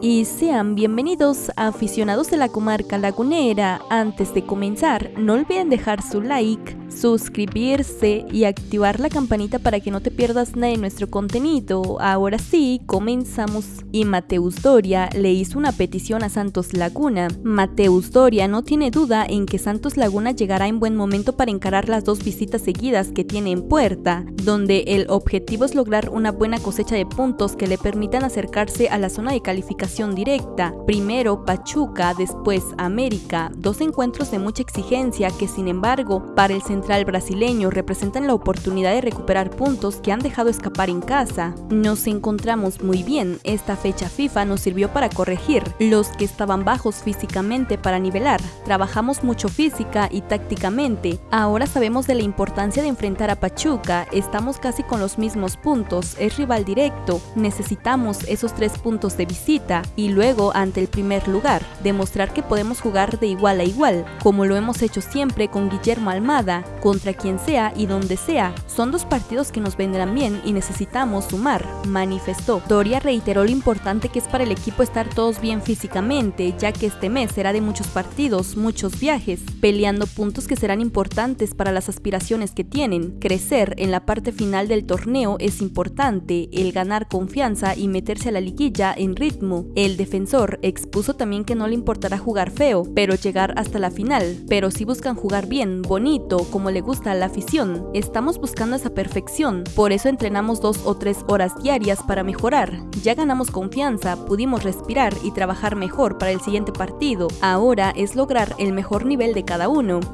y sean bienvenidos a aficionados de la comarca lagunera. Antes de comenzar, no olviden dejar su like, suscribirse y activar la campanita para que no te pierdas nada de nuestro contenido. Ahora sí, comenzamos. Y Mateus Doria le hizo una petición a Santos Laguna. Mateus Doria no tiene duda en que Santos Laguna llegará en buen momento para encarar las dos visitas seguidas que tiene en puerta, donde el objetivo es lograr una buena cosecha de puntos que le permitan acercarse a la zona de calificación directa. Primero Pachuca, después América, dos encuentros de mucha exigencia que sin embargo para el brasileño representan la oportunidad de recuperar puntos que han dejado escapar en casa. Nos encontramos muy bien, esta fecha FIFA nos sirvió para corregir los que estaban bajos físicamente para nivelar, trabajamos mucho física y tácticamente, ahora sabemos de la importancia de enfrentar a Pachuca, estamos casi con los mismos puntos, es rival directo, necesitamos esos tres puntos de visita, y luego ante el primer lugar, demostrar que podemos jugar de igual a igual, como lo hemos hecho siempre con Guillermo Almada, contra quien sea y donde sea. Son dos partidos que nos vendrán bien y necesitamos sumar, manifestó. Doria reiteró lo importante que es para el equipo estar todos bien físicamente, ya que este mes será de muchos partidos, muchos viajes, peleando puntos que serán importantes para las aspiraciones que tienen. Crecer en la parte final del torneo es importante, el ganar confianza y meterse a la liguilla en ritmo. El defensor expuso también que no le importará jugar feo, pero llegar hasta la final, pero si buscan jugar bien, bonito, como le gusta a la afición. Estamos buscando esa perfección, por eso entrenamos dos o tres horas diarias para mejorar. Ya ganamos confianza, pudimos respirar y trabajar mejor para el siguiente partido. Ahora es lograr el mejor nivel de cada uno.